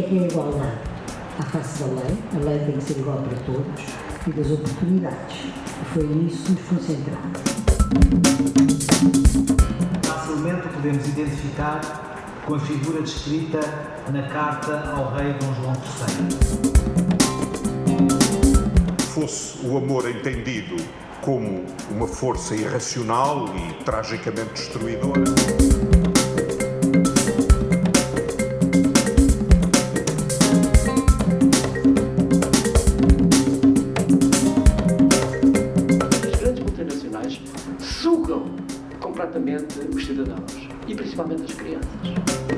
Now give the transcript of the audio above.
igualdade à face da lei, a lei tem que ser igual para todos, e das oportunidades. E foi nisso que nos concentramos. Facilmente podemos identificar com a figura descrita na carta ao rei Dom João III. Fosse o amor entendido como uma força irracional e tragicamente destruidora. Sugam completamente os cidadãos e principalmente as crianças.